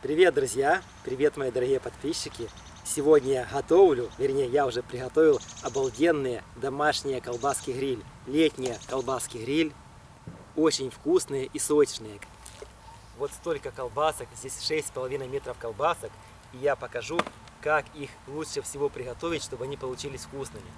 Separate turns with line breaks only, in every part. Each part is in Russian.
Привет, друзья! Привет, мои дорогие подписчики! Сегодня я готовлю, вернее, я уже приготовил обалденные домашние колбаски-гриль. Летние колбаски-гриль. Очень вкусные и сочные. Вот столько колбасок, здесь 6,5 метров колбасок. И я покажу, как их лучше всего приготовить, чтобы они получились вкусными.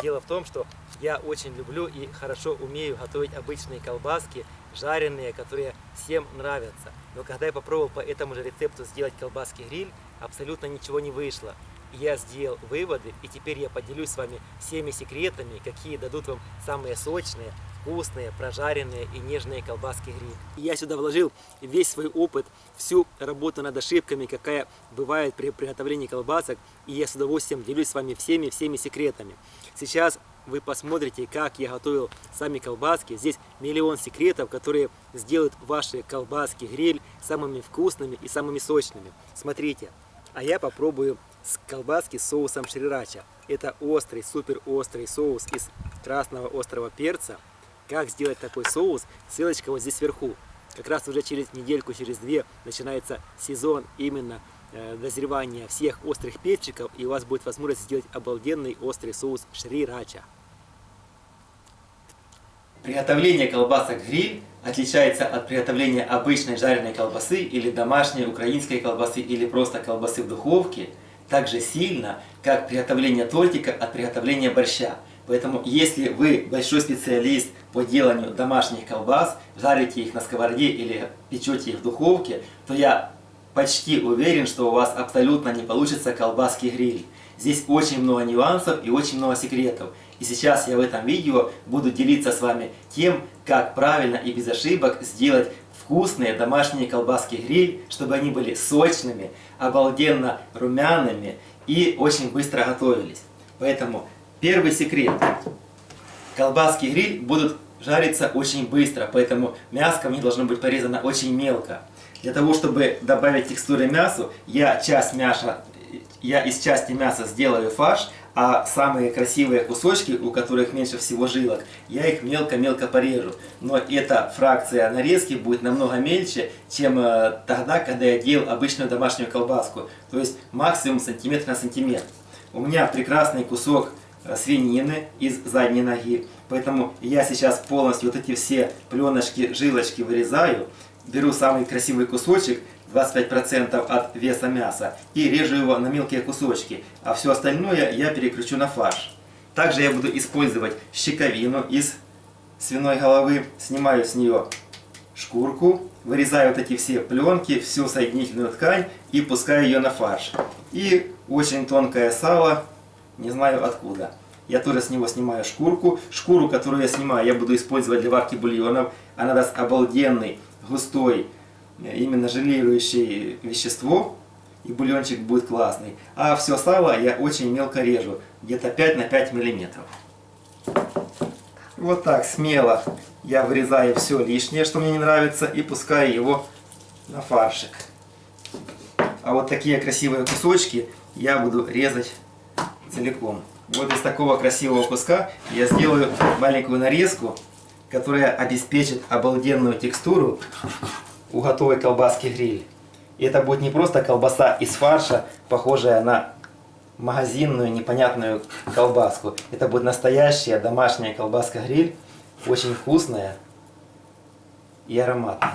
Дело в том, что я очень люблю и хорошо умею готовить обычные колбаски, жареные, которые всем нравятся. Но когда я попробовал по этому же рецепту сделать колбаски гриль, абсолютно ничего не вышло. Я сделал выводы, и теперь я поделюсь с вами всеми секретами, какие дадут вам самые сочные, вкусные, прожаренные и нежные колбаски гриль. Я сюда вложил весь свой опыт, всю работу над ошибками, какая бывает при приготовлении колбасок, и я с удовольствием делюсь с вами всеми-всеми секретами. Сейчас вы посмотрите, как я готовил сами колбаски. Здесь миллион секретов, которые сделают ваши колбаски гриль самыми вкусными и самыми сочными. Смотрите, а я попробую с колбаски с соусом шрирача. Это острый, супер острый соус из красного острого перца. Как сделать такой соус? Ссылочка вот здесь вверху. Как раз уже через недельку, через две начинается сезон именно дозревания всех острых перчиков, и у вас будет возможность сделать обалденный острый соус шрирача. Приготовление колбасок гриль отличается от приготовления обычной жареной колбасы или домашней украинской колбасы или просто колбасы в духовке так же сильно, как приготовление тортика от приготовления борща. Поэтому, если вы большой специалист по деланию домашних колбас, жарите их на сковороде или печете их в духовке, то я почти уверен, что у вас абсолютно не получится колбаски гриль. Здесь очень много нюансов и очень много секретов. И сейчас я в этом видео буду делиться с вами тем, как правильно и без ошибок сделать вкусные домашние колбаски гриль, чтобы они были сочными, обалденно румяными и очень быстро готовились. Поэтому Первый секрет. Колбаски гриль будут жариться очень быстро, поэтому мяско в них должно быть порезано очень мелко. Для того, чтобы добавить текстуры мясу, я часть мяса, я из части мяса сделаю фарш, а самые красивые кусочки, у которых меньше всего жилок, я их мелко-мелко порежу. Но эта фракция нарезки будет намного мельче, чем э, тогда, когда я делал обычную домашнюю колбаску. То есть максимум сантиметр на сантиметр. У меня прекрасный кусок Э, свинины из задней ноги. Поэтому я сейчас полностью вот эти все пленочки, жилочки вырезаю, беру самый красивый кусочек, 25% от веса мяса, и режу его на мелкие кусочки, а все остальное я переключу на фарш. Также я буду использовать щековину из свиной головы, снимаю с нее шкурку, вырезаю вот эти все пленки, всю соединительную ткань и пускаю ее на фарш. И очень тонкое сало не знаю откуда. Я тоже с него снимаю шкурку. Шкуру, которую я снимаю, я буду использовать для варки бульонов. Она даст обалденный, густой, э, именно желирующее вещество. И бульончик будет классный. А все сало я очень мелко режу. Где-то 5 на 5 миллиметров. Вот так смело я вырезаю все лишнее, что мне не нравится. И пускаю его на фаршик. А вот такие красивые кусочки я буду резать целиком. Вот из такого красивого куска я сделаю маленькую нарезку, которая обеспечит обалденную текстуру у готовой колбаски гриль. И это будет не просто колбаса из фарша, похожая на магазинную непонятную колбаску. Это будет настоящая домашняя колбаска гриль, очень вкусная и ароматная.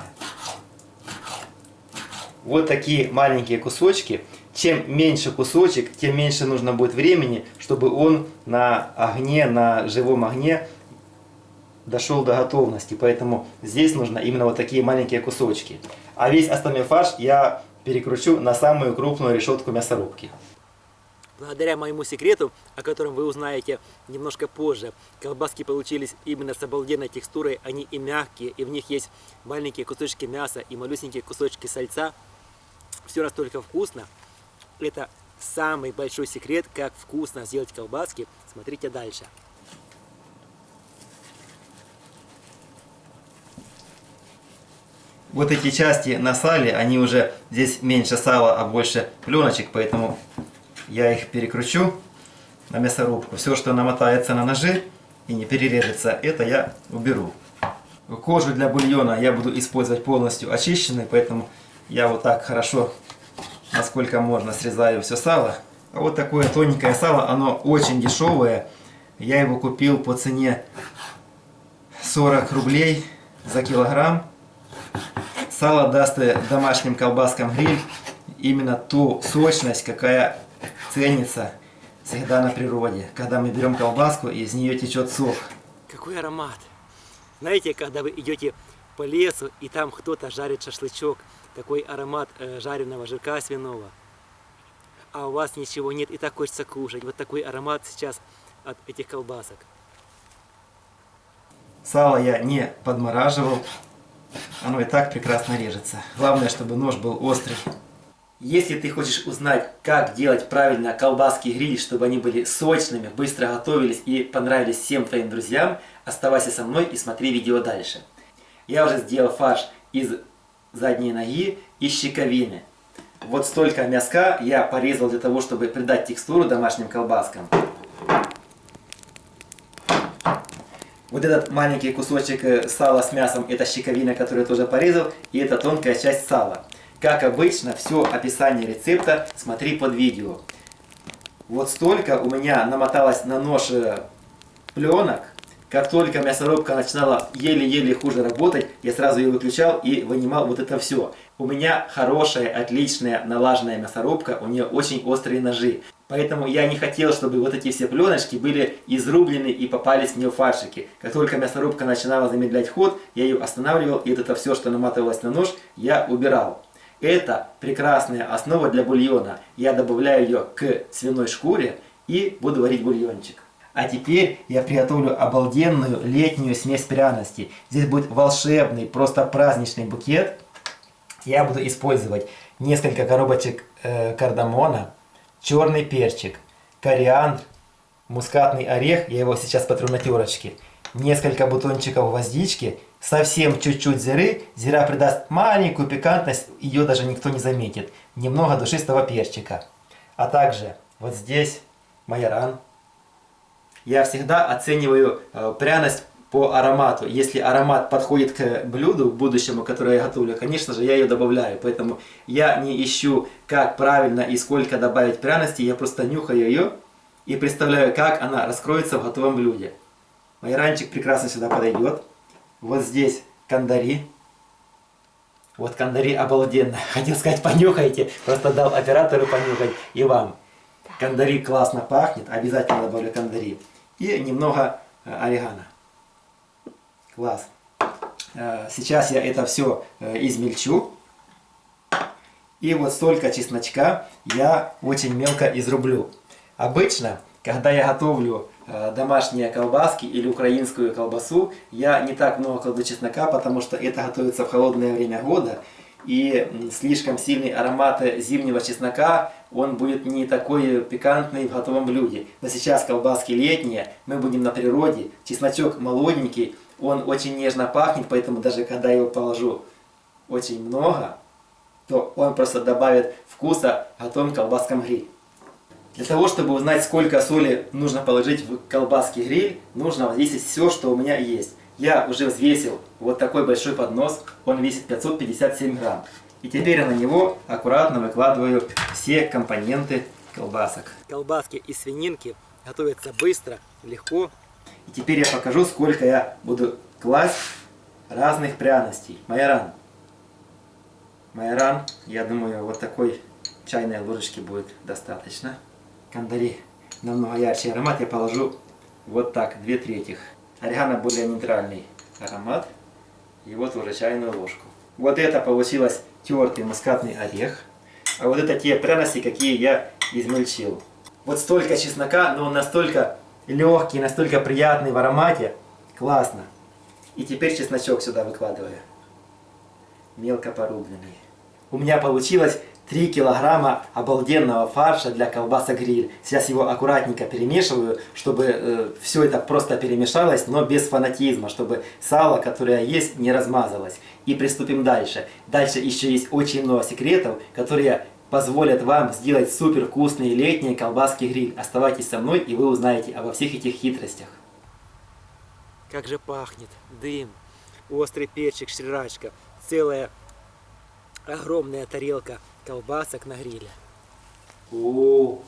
Вот такие маленькие кусочки чем меньше кусочек, тем меньше нужно будет времени, чтобы он на огне, на живом огне дошел до готовности. Поэтому здесь нужно именно вот такие маленькие кусочки. А весь остальной фарш я перекручу на самую крупную решетку мясорубки. Благодаря моему секрету, о котором вы узнаете немножко позже, колбаски получились именно с обалденной текстурой, они и мягкие, и в них есть маленькие кусочки мяса и малюсенькие кусочки сальца. Все настолько вкусно. Это самый большой секрет, как вкусно сделать колбаски. Смотрите дальше. Вот эти части на сале, они уже здесь меньше сала, а больше пленочек, поэтому я их перекручу на мясорубку. Все, что намотается на ножи и не перережется, это я уберу. Кожу для бульона я буду использовать полностью очищенной, поэтому я вот так хорошо, насколько можно, срезаю все сало. А вот такое тоненькое сало, оно очень дешевое. Я его купил по цене 40 рублей за килограмм. Сало даст домашним колбаскам гриль именно ту сочность, какая ценится всегда на природе. Когда мы берем колбаску, и из нее течет сок.
Какой аромат! Знаете, когда вы идете по лесу, и там кто-то жарит шашлычок, такой аромат э, жареного жирка свиного, а у вас ничего нет, и так хочется кушать. Вот такой аромат сейчас от этих колбасок.
Сало я не подмораживал, оно и так прекрасно режется. Главное, чтобы нож был острый. Если ты хочешь узнать, как делать правильно колбаски гриль, чтобы они были сочными, быстро готовились и понравились всем твоим друзьям, оставайся со мной и смотри видео дальше. Я уже сделал фарш из задней ноги и щековины. Вот столько мяска я порезал для того, чтобы придать текстуру домашним колбаскам. Вот этот маленький кусочек э, сала с мясом, это щековина, которую я тоже порезал, и это тонкая часть сала. Как обычно, все описание рецепта смотри под видео. Вот столько у меня намоталось на нож э, пленок. Как только мясорубка начинала еле-еле хуже работать, я сразу ее выключал и вынимал вот это все. У меня хорошая, отличная, налаженная мясорубка, у нее очень острые ножи. Поэтому я не хотел, чтобы вот эти все пленочки были изрублены и попались в нее фаршики. Как только мясорубка начинала замедлять ход, я ее останавливал, и это все, что наматывалось на нож, я убирал. Это прекрасная основа для бульона. Я добавляю ее к свиной шкуре и буду варить бульончик. А теперь я приготовлю обалденную летнюю смесь пряностей. Здесь будет волшебный, просто праздничный букет. Я буду использовать несколько коробочек э, кардамона, черный перчик, кориандр, мускатный орех, я его сейчас потру на терочке, несколько бутончиков гвоздички, совсем чуть-чуть зиры. Зира придаст маленькую пикантность, ее даже никто не заметит. Немного душистого перчика. А также вот здесь майоран. Я всегда оцениваю э, пряность по аромату. Если аромат подходит к блюду будущему, которое я готовлю, конечно же, я ее добавляю. Поэтому я не ищу, как правильно и сколько добавить пряности. Я просто нюхаю ее и представляю, как она раскроется в готовом блюде. Майоранчик прекрасно сюда подойдет. Вот здесь кандари. Вот кандари обалденно. Хотел сказать, понюхайте. Просто дал оператору понюхать и вам. Кандари классно пахнет. Обязательно добавлю кандари. И немного э, орегано. Класс. Э, сейчас я это все э, измельчу. И вот столько чесночка я очень мелко изрублю. Обычно, когда я готовлю Э, домашние колбаски или украинскую колбасу, я не так много кладу чеснока, потому что это готовится в холодное время года. И слишком сильный аромат зимнего чеснока, он будет не такой пикантный в готовом блюде. Но сейчас колбаски летние, мы будем на природе, чесночок молоденький, он очень нежно пахнет, поэтому даже когда его положу очень много, то он просто добавит вкуса готовым колбаскам гриль. Для того, чтобы узнать, сколько соли нужно положить в колбаски гриль, нужно взвесить все, что у меня есть. Я уже взвесил вот такой большой поднос, он весит 557 грамм. И теперь я на него аккуратно выкладываю все компоненты колбасок.
Колбаски из свининки готовятся быстро, легко.
И теперь я покажу, сколько я буду класть разных пряностей. Майоран. Майоран, я думаю, вот такой чайной ложечки будет достаточно кандари намного ярче аромат, я положу вот так, две трети. Орегано более нейтральный аромат. И вот уже чайную ложку. Вот это получилось тертый мускатный орех. А вот это те пряности, какие я измельчил. Вот столько чеснока, но он настолько легкий, настолько приятный в аромате. Классно. И теперь чесночок сюда выкладываю. Мелко порубленный. У меня получилось 3 килограмма обалденного фарша для колбаса гриль. Сейчас его аккуратненько перемешиваю, чтобы э, все это просто перемешалось, но без фанатизма, чтобы сало, которое есть, не размазалось. И приступим дальше. Дальше еще есть очень много секретов, которые позволят вам сделать супер вкусные летние колбаски гриль. Оставайтесь со мной, и вы узнаете обо всех этих хитростях.
Как же пахнет дым, острый перчик, шрирачка, целая огромная тарелка колбасок на гриле.
О,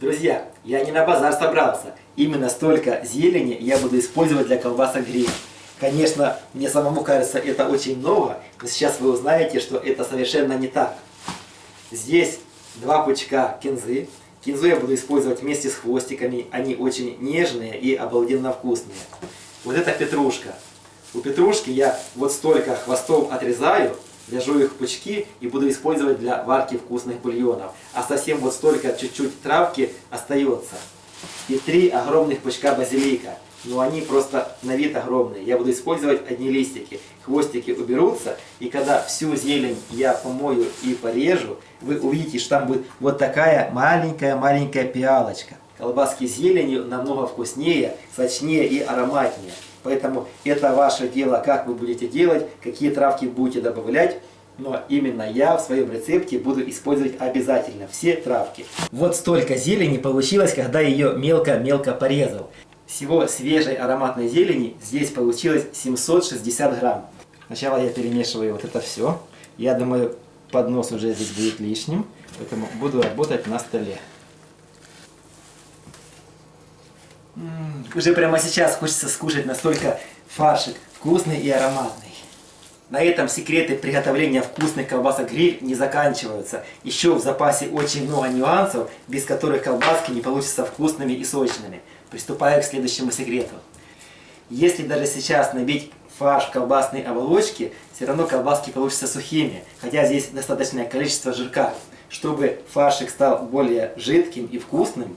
друзья, я не на базар собрался. Именно столько зелени я буду использовать для колбасок гриль. Конечно, мне самому кажется, это очень много, но сейчас вы узнаете, что это совершенно не так. Здесь два пучка кинзы. Кинзу я буду использовать вместе с хвостиками. Они очень нежные и обалденно вкусные. Вот это петрушка. У петрушки я вот столько хвостов отрезаю, вяжу их в пучки и буду использовать для варки вкусных бульонов. А совсем вот столько чуть-чуть травки остается. И три огромных пучка базилика. Но они просто на вид огромные. Я буду использовать одни листики. Хвостики уберутся. И когда всю зелень я помою и порежу, вы увидите, что там будет вот такая маленькая-маленькая пиалочка. Колбаски с зеленью намного вкуснее, сочнее и ароматнее. Поэтому это ваше дело, как вы будете делать, какие травки будете добавлять. Но именно я в своем рецепте буду использовать обязательно все травки. Вот столько зелени получилось, когда ее мелко-мелко порезал. Всего свежей ароматной зелени здесь получилось 760 грамм. Сначала я перемешиваю вот это все. Я думаю, поднос уже здесь будет лишним, поэтому буду работать на столе. Уже прямо сейчас хочется скушать настолько фаршик вкусный и ароматный. На этом секреты приготовления вкусных колбасок гриль не заканчиваются. Еще в запасе очень много нюансов, без которых колбаски не получатся вкусными и сочными. Приступаю к следующему секрету. Если даже сейчас набить фарш колбасной оболочке, все равно колбаски получатся сухими, хотя здесь достаточное количество жирка. Чтобы фаршик стал более жидким и вкусным,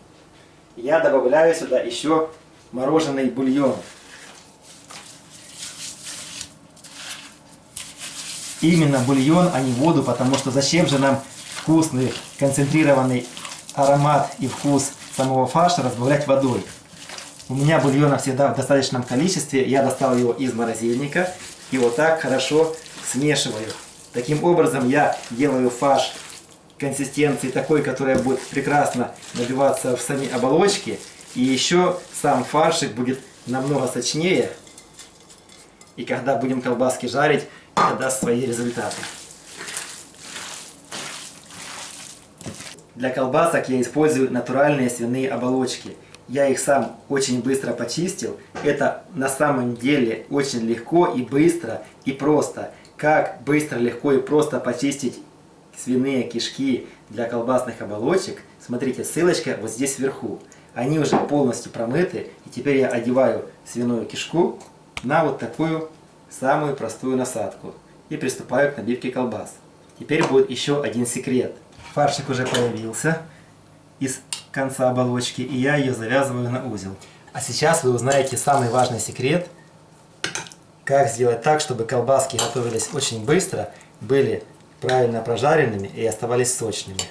я добавляю сюда еще мороженый бульон. Именно бульон, а не воду, потому что зачем же нам вкусный, концентрированный аромат и вкус самого фарша разбавлять водой. У меня бульона всегда в достаточном количестве, я достал его из морозильника и вот так хорошо смешиваю. Таким образом я делаю фарш консистенции такой, которая будет прекрасно набиваться в сами оболочки. И еще сам фаршик будет намного сочнее. И когда будем колбаски жарить, это даст свои результаты. Для колбасок я использую натуральные свиные оболочки. Я их сам очень быстро почистил. Это на самом деле очень легко и быстро и просто. Как быстро, легко и просто почистить свиные кишки для колбасных оболочек, смотрите, ссылочка вот здесь вверху. Они уже полностью промыты, и теперь я одеваю свиную кишку на вот такую самую простую насадку и приступаю к набивке колбас. Теперь будет еще один секрет. Фаршик уже появился из конца оболочки, и я ее завязываю на узел. А сейчас вы узнаете самый важный секрет, как сделать так, чтобы колбаски готовились очень быстро, были правильно прожаренными и оставались сочными.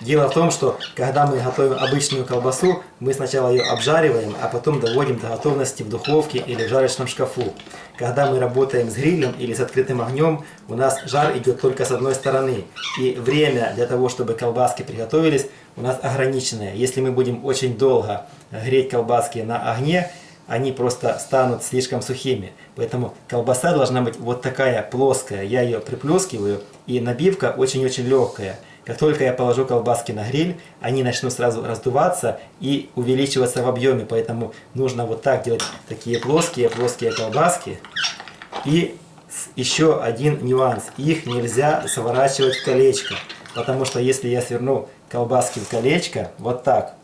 Дело в том, что когда мы готовим обычную колбасу, мы сначала ее обжариваем, а потом доводим до готовности в духовке или в жарочном шкафу. Когда мы работаем с грилем или с открытым огнем, у нас жар идет только с одной стороны. И время для того, чтобы колбаски приготовились, у нас ограниченное. Если мы будем очень долго греть колбаски на огне, они просто станут слишком сухими. Поэтому колбаса должна быть вот такая плоская. Я ее приплескиваю, и набивка очень-очень легкая. Как только я положу колбаски на гриль, они начнут сразу раздуваться и увеличиваться в объеме. Поэтому нужно вот так делать такие плоские, плоские колбаски. И еще один нюанс. Их нельзя сворачивать в колечко. Потому что если я сверну колбаски в колечко, вот так,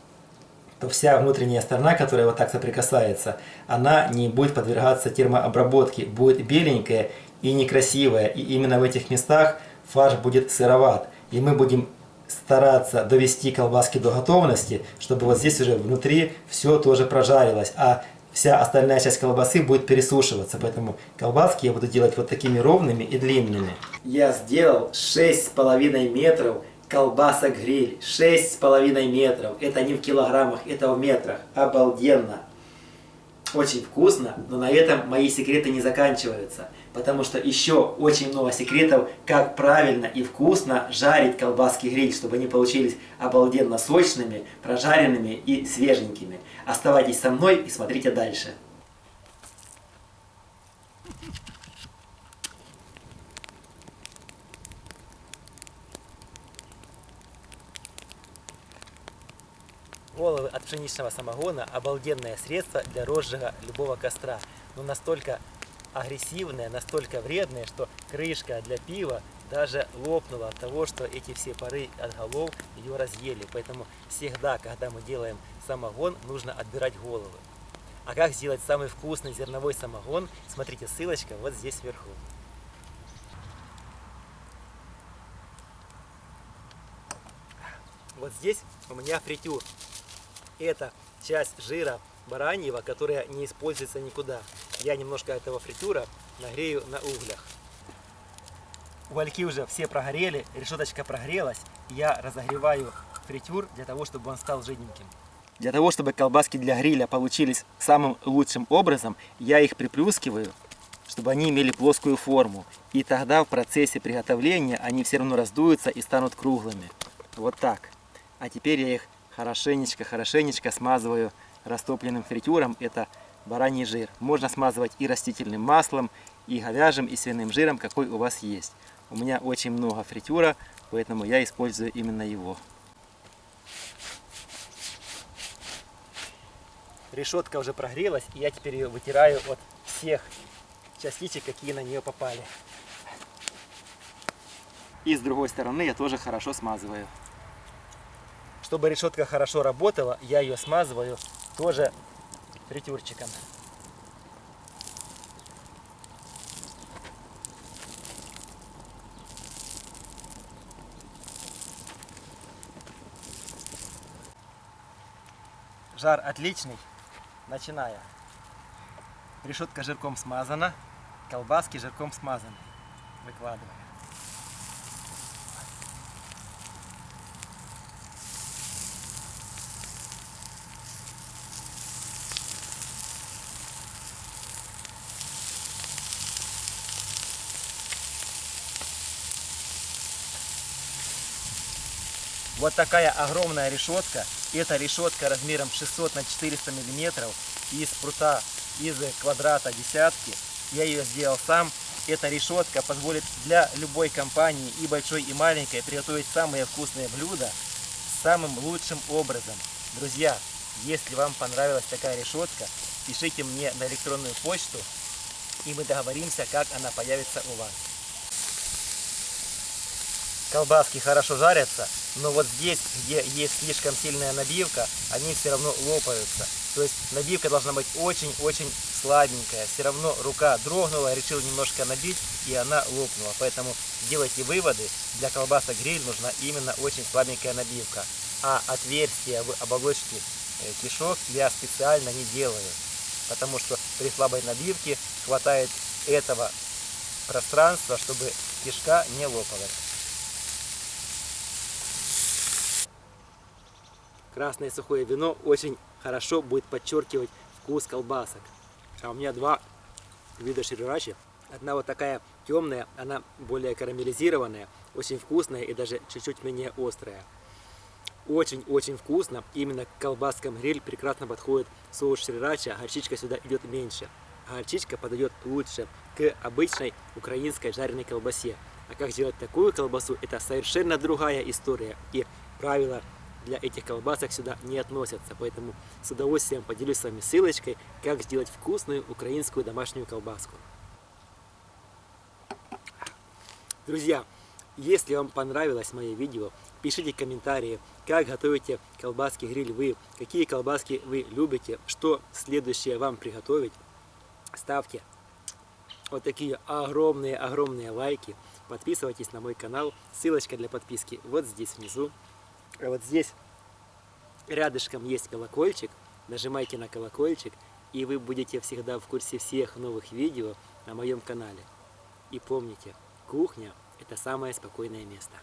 то вся внутренняя сторона, которая вот так соприкасается, она не будет подвергаться термообработке, будет беленькая и некрасивая. И именно в этих местах фарш будет сыроват. И мы будем стараться довести колбаски до готовности, чтобы вот здесь уже внутри все тоже прожарилось. А вся остальная часть колбасы будет пересушиваться. Поэтому колбаски я буду делать вот такими ровными и длинными. Я сделал 6,5 метров колбасок гриль. 6,5 метров. Это не в килограммах, это в метрах. Обалденно. Очень вкусно, но на этом мои секреты не заканчиваются потому что еще очень много секретов, как правильно и вкусно жарить колбаски гриль, чтобы они получились обалденно сочными, прожаренными и свеженькими. Оставайтесь со мной и смотрите дальше.
Головы от пшеничного самогона – обалденное средство для розжига любого костра, но настолько агрессивное, настолько вредное, что крышка для пива даже лопнула от того, что эти все пары от голов ее разъели. Поэтому всегда, когда мы делаем самогон, нужно отбирать головы. А как сделать самый вкусный зерновой самогон, смотрите, ссылочка вот здесь вверху. Вот здесь у меня фритюр. Это часть жира бараньего, которая не используется никуда. Я немножко этого фритюра нагрею на углях. Угольки уже все прогорели, решеточка прогрелась. Я разогреваю фритюр для того, чтобы он стал жиденьким. Для того, чтобы колбаски для гриля получились самым лучшим образом, я их приплюскиваю, чтобы они имели плоскую форму. И тогда в процессе приготовления они все равно раздуются и станут круглыми. Вот так. А теперь я их хорошенечко-хорошенечко смазываю растопленным фритюром. Это бараний жир. Можно смазывать и растительным маслом, и говяжьим, и свиным жиром, какой у вас есть. У меня очень много фритюра, поэтому я использую именно его. Решетка уже прогрелась, и я теперь ее вытираю от всех частичек, какие на нее попали. И с другой стороны я тоже хорошо смазываю. Чтобы решетка хорошо работала, я ее смазываю тоже фритюрчиком. Жар отличный. Начиная. Решетка жирком смазана, колбаски жирком смазаны. Выкладываем. Вот такая огромная решетка. Это решетка размером 600 на 400 миллиметров из прута из квадрата десятки. Я ее сделал сам. Эта решетка позволит для любой компании, и большой, и маленькой, приготовить самые вкусные блюда самым лучшим образом. Друзья, если вам понравилась такая решетка, пишите мне на электронную почту, и мы договоримся, как она появится у вас. Колбаски хорошо жарятся, но вот здесь, где есть слишком сильная набивка, они все равно лопаются. То есть набивка должна быть очень-очень слабенькая. Все равно рука дрогнула, решил немножко набить, и она лопнула. Поэтому делайте выводы. Для колбасок гриль нужна именно очень слабенькая набивка. А отверстия в оболочке э, кишок я специально не делаю. Потому что при слабой набивке хватает этого пространства, чтобы кишка не лопалась. Красное сухое вино очень хорошо будет подчеркивать вкус колбасок. А у меня два вида ширирачи. Одна вот такая темная, она более карамелизированная, очень вкусная и даже чуть-чуть менее острая. Очень-очень вкусно. Именно к колбаскам гриль прекрасно подходит соус шрирача, горчичка сюда идет меньше. А горчичка подойдет лучше к обычной украинской жареной колбасе. А как сделать такую колбасу, это совершенно другая история. И правила для этих колбасок сюда не относятся. Поэтому с удовольствием поделюсь с вами ссылочкой, как сделать вкусную украинскую домашнюю колбаску. Друзья, если вам понравилось мое видео, пишите комментарии, как готовите колбаски гриль вы, какие колбаски вы любите, что следующее вам приготовить. Ставьте вот такие огромные-огромные лайки. Подписывайтесь на мой канал. Ссылочка для подписки вот здесь внизу. А вот здесь рядышком есть колокольчик. Нажимайте на колокольчик, и вы будете всегда в курсе всех новых видео на моем канале. И помните, кухня – это самое спокойное место.